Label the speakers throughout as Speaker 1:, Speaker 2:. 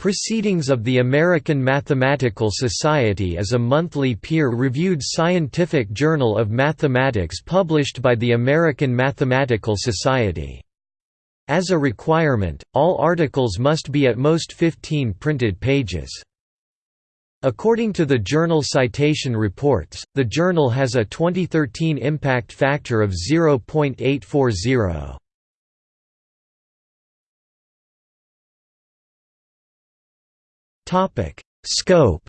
Speaker 1: Proceedings of the American Mathematical Society is a monthly peer-reviewed scientific journal of mathematics published by the American Mathematical Society. As a requirement, all articles must be at most 15 printed pages. According to the Journal Citation Reports, the journal has a 2013 impact factor of 0.840. Scope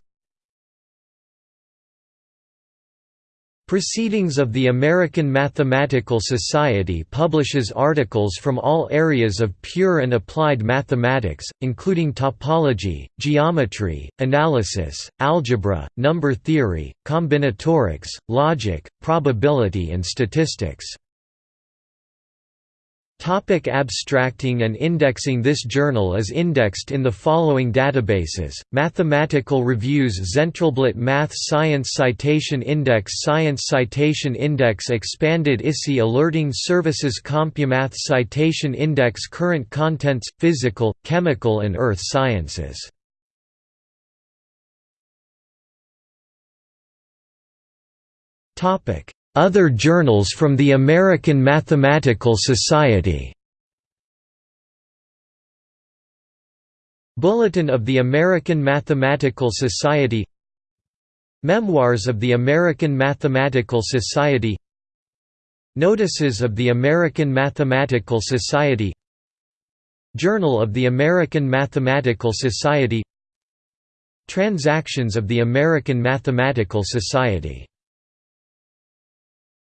Speaker 1: Proceedings of the American Mathematical Society publishes articles from all areas of pure and applied mathematics, including topology, geometry, analysis, algebra, number theory, combinatorics, logic, probability and statistics. Topic abstracting and indexing This journal is indexed in the following databases, Mathematical Reviews Zentralblatt Math Science Citation Index Science Citation Index Expanded ISI Alerting Services CompuMath Citation Index Current Contents – Physical, Chemical and Earth Sciences other journals from the American Mathematical Society. Bulletin of the American Mathematical Society. Memoirs of the American Mathematical Society. Notices of the American Mathematical Society. Journal of the American Mathematical Society. Transactions of the American Mathematical Society